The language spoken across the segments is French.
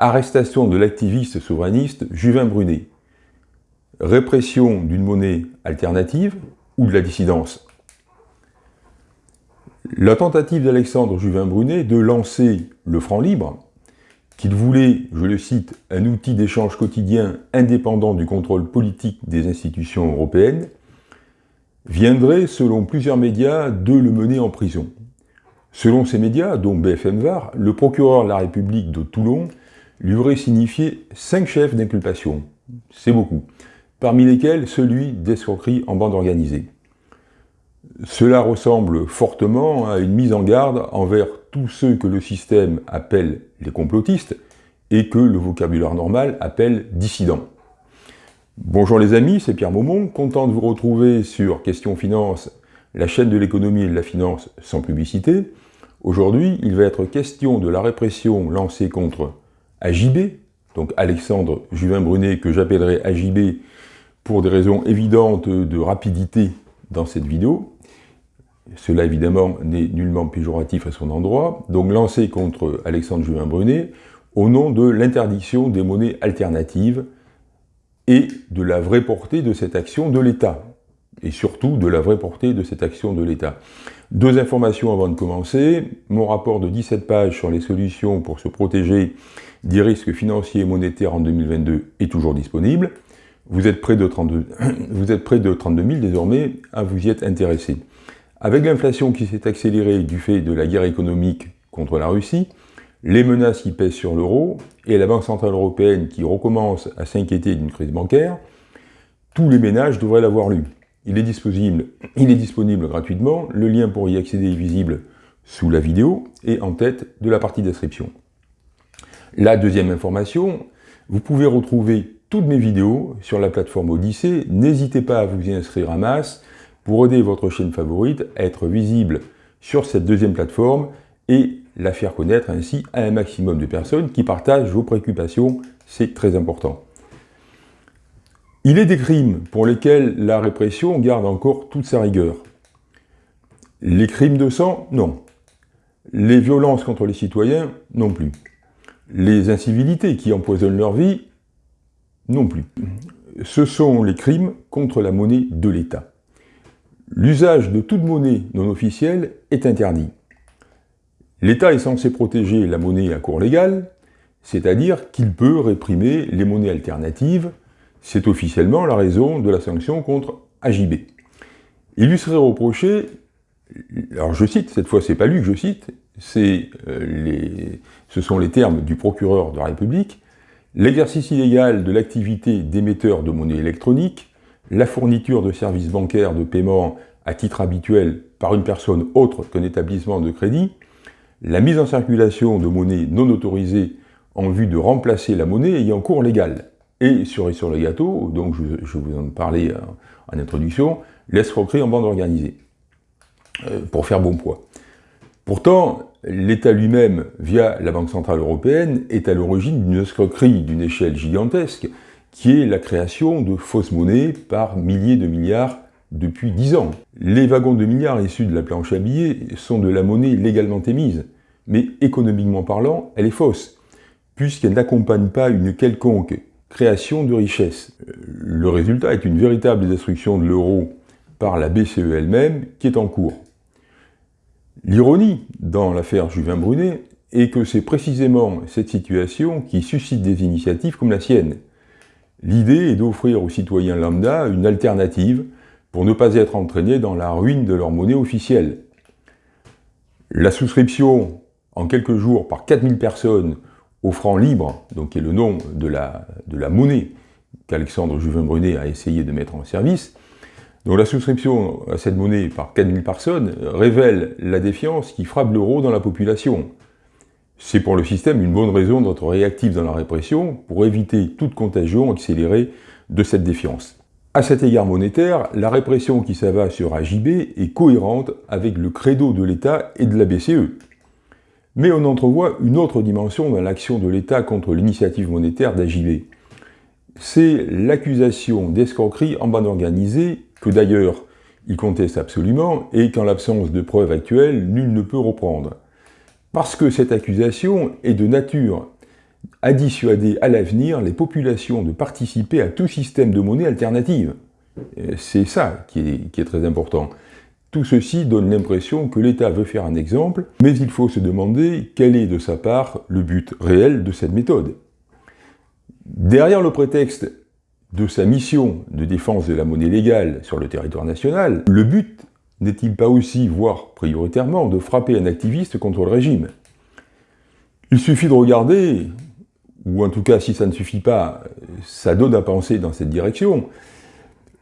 Arrestation de l'activiste souverainiste Juvin Brunet. Répression d'une monnaie alternative ou de la dissidence? La tentative d'Alexandre Juvin Brunet de lancer le franc libre, qu'il voulait, je le cite, un outil d'échange quotidien indépendant du contrôle politique des institutions européennes, viendrait, selon plusieurs médias, de le mener en prison. Selon ces médias, dont BFM VAR, le procureur de la République de Toulon lui aurait signifié cinq chefs d'inculpation. C'est beaucoup. Parmi lesquels celui d'escroquerie en bande organisée. Cela ressemble fortement à une mise en garde envers tous ceux que le système appelle les complotistes et que le vocabulaire normal appelle dissidents. Bonjour les amis, c'est Pierre Maumont, content de vous retrouver sur Question Finance, la chaîne de l'économie et de la finance sans publicité. Aujourd'hui, il va être question de la répression lancée contre AJB, donc Alexandre Juvin-Brunet, que j'appellerai AJB pour des raisons évidentes de rapidité dans cette vidéo. Cela évidemment n'est nullement péjoratif à son endroit, donc lancé contre Alexandre Juvin-Brunet au nom de l'interdiction des monnaies alternatives et de la vraie portée de cette action de l'État, et surtout de la vraie portée de cette action de l'État. Deux informations avant de commencer. Mon rapport de 17 pages sur les solutions pour se protéger des risques financiers et monétaires en 2022 est toujours disponible. Vous êtes près de 32, vous êtes près de 32 000 désormais à vous y être intéressé. Avec l'inflation qui s'est accélérée du fait de la guerre économique contre la Russie, les menaces qui pèsent sur l'euro et la Banque Centrale Européenne qui recommence à s'inquiéter d'une crise bancaire, tous les ménages devraient l'avoir lu. Il est, disponible, gratuitement, le lien pour y accéder est visible sous la vidéo et en tête de la partie description. La deuxième information, vous pouvez retrouver toutes mes vidéos sur la plateforme Odyssée, n'hésitez pas à vous y inscrire à masse pour aider votre chaîne favorite à être visible sur cette deuxième plateforme et la faire connaître ainsi à un maximum de personnes qui partagent vos préoccupations, c'est très important. Il est des crimes pour lesquels la répression garde encore toute sa rigueur. Les crimes de sang, non. Les violences contre les citoyens, non plus. Les incivilités qui empoisonnent leur vie, non plus. Ce sont les crimes contre la monnaie de l'État. L'usage de toute monnaie non officielle est interdit. L'État est censé protéger la monnaie à cours légal, c'est-à-dire qu'il peut réprimer les monnaies alternatives, c'est officiellement la raison de la sanction contre AJB. Il lui serait reproché, alors je cite, cette fois c'est pas lui que je cite, euh, ce sont les termes du procureur de la République, l'exercice illégal de l'activité d'émetteur de monnaie électronique, la fourniture de services bancaires de paiement à titre habituel par une personne autre qu'un établissement de crédit, la mise en circulation de monnaie non autorisée en vue de remplacer la monnaie ayant cours légal, et sur, sur le gâteau, donc je, vous en parlais en, en introduction, l'escroquerie en bande organisée, euh, pour faire bon poids. Pourtant, l'État lui-même, via la Banque Centrale Européenne, est à l'origine d'une escroquerie d'une échelle gigantesque, qui est la création de fausses monnaies par milliers de milliards depuis dix ans. Les wagons de milliards issus de la planche à billets sont de la monnaie légalement émise, mais économiquement parlant, elle est fausse, puisqu'elle n'accompagne pas une quelconque création de richesse. Le résultat est une véritable destruction de l'euro par la BCE elle-même, qui est en cours. L'ironie dans l'affaire Juvin-Brunet est que c'est précisément cette situation qui suscite des initiatives comme la sienne. L'idée est d'offrir aux citoyens lambda une alternative pour ne pas être entraînés dans la ruine de leur monnaie officielle. La souscription en quelques jours par 4000 personnes au franc libre, donc qui est le nom de la, de la monnaie qu'Alexandre Juvin-Brunet a essayé de mettre en service, donc la souscription à cette monnaie par 4000 personnes révèle la défiance qui frappe l'euro dans la population. C'est pour le système une bonne raison d'être réactif dans la répression pour éviter toute contagion accélérée de cette défiance. À cet égard monétaire, la répression qui s'abat sur AJB est cohérente avec le credo de l'État et de la BCE. Mais on entrevoit une autre dimension dans l'action de l'État contre l'initiative monétaire d'AJB. C'est l'accusation d'escroquerie en bande organisée que d'ailleurs il conteste absolument, et qu'en l'absence de preuves actuelles, nul ne peut reprendre. Parce que cette accusation est de nature à dissuader à l'avenir les populations de participer à tout système de monnaie alternative. C'est ça qui est, qui est très important. Tout ceci donne l'impression que l'État veut faire un exemple, mais il faut se demander quel est de sa part le but réel de cette méthode. Derrière le prétexte de sa mission de défense de la monnaie légale sur le territoire national, le but n'est-il pas aussi, voire prioritairement, de frapper un activiste contre le régime? Il suffit de regarder, ou en tout cas si ça ne suffit pas, ça donne à penser dans cette direction,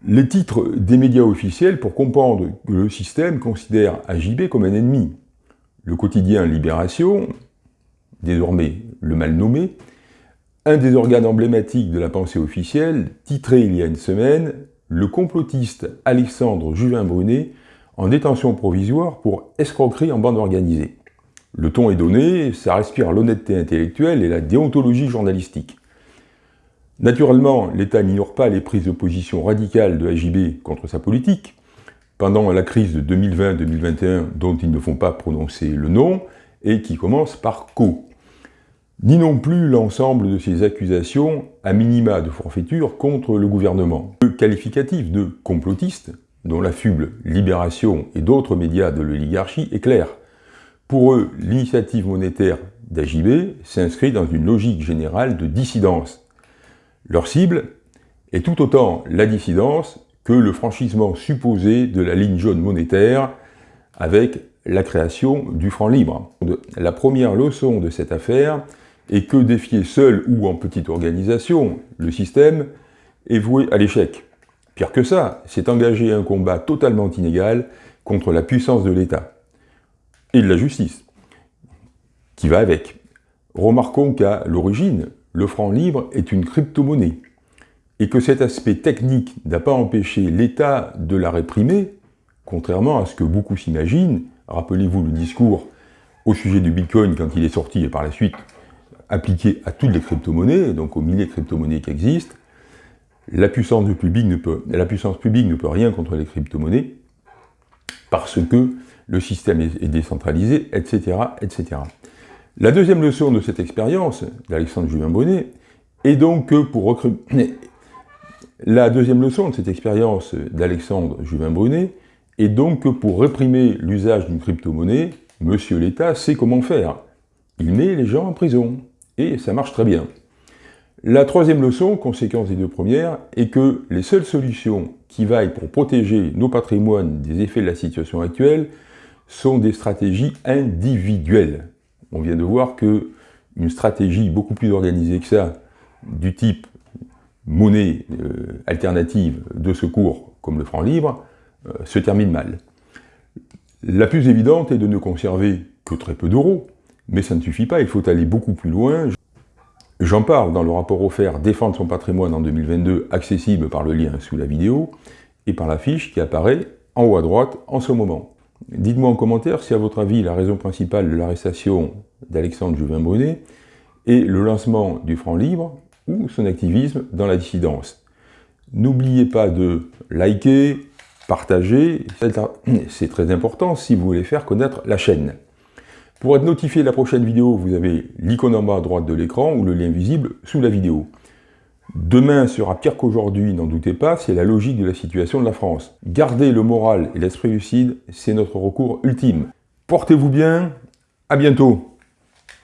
les titres des médias officiels pour comprendre que le système considère AJB comme un ennemi. Le quotidien Libération, désormais le mal nommé, un des organes emblématiques de la pensée officielle, titré il y a une semaine « Le complotiste Alexandre Juvin-Brunet en détention provisoire pour escroquerie en bande organisée ». Le ton est donné, ça respire l'honnêteté intellectuelle et la déontologie journalistique. Naturellement, l'État n'ignore pas les prises de position radicales de AJB contre sa politique. Pendant la crise de 2020-2021, dont ils ne font pas prononcer le nom, et qui commence par « co » ni non plus l'ensemble de ces accusations à minima de forfaiture contre le gouvernement. Le qualificatif de complotiste, dont la fuble Libération et d'autres médias de l'oligarchie est clair. Pour eux, l'initiative monétaire d'AJB s'inscrit dans une logique générale de dissidence. Leur cible est tout autant la dissidence que le franchissement supposé de la ligne jaune monétaire avec la création du franc libre. La première leçon de cette affaire et que défier seul ou en petite organisation, le système est voué à l'échec. Pire que ça, c'est engager un combat totalement inégal contre la puissance de l'État et de la justice, qui va avec. Remarquons qu'à l'origine, le franc libre est une crypto-monnaie, et que cet aspect technique n'a pas empêché l'État de la réprimer, contrairement à ce que beaucoup s'imaginent. Rappelez-vous le discours au sujet du Bitcoin quand il est sorti et par la suite appliqué à toutes les crypto-monnaies, donc aux milliers de crypto-monnaies qui existent, la puissance, publique ne peut, rien contre les crypto-monnaies, parce que le système est décentralisé, etc., etc. La deuxième leçon de cette expérience d'Alexandre Juvin-Bonnet est donc que pour recruter... La deuxième leçon de cette expérience d'Alexandre Juvin-Brunet est donc que pour réprimer l'usage d'une crypto-monnaie, Monsieur l'État sait comment faire. Il met les gens en prison et ça marche très bien. La troisième leçon, conséquence des deux premières, est que les seules solutions qui vaillent pour protéger nos patrimoines des effets de la situation actuelle sont des stratégies individuelles. On vient de voir que une stratégie beaucoup plus organisée que ça, du type monnaie euh, alternative de secours comme le franc libre, euh, se termine mal. La plus évidente est de ne conserver que très peu d'euros, mais ça ne suffit pas, il faut aller beaucoup plus loin. J'en parle dans le rapport offert « Défendre son patrimoine en 2022 », accessible par le lien sous la vidéo, et par la fiche qui apparaît en haut à droite en ce moment. Dites-moi en commentaire si à votre avis la raison principale de l'arrestation d'Alexandre Juvin-Bonnet est le lancement du franc libre ou son activisme dans la dissidence. N'oubliez pas de liker, partager, c'est très important si vous voulez faire connaître la chaîne. Pour être notifié de la prochaine vidéo, vous avez l'icône en bas à droite de l'écran ou le lien visible sous la vidéo. Demain sera pire qu'aujourd'hui, n'en doutez pas, c'est la logique de la situation de la France. Garder le moral et l'esprit lucide, c'est notre recours ultime. Portez-vous bien, à bientôt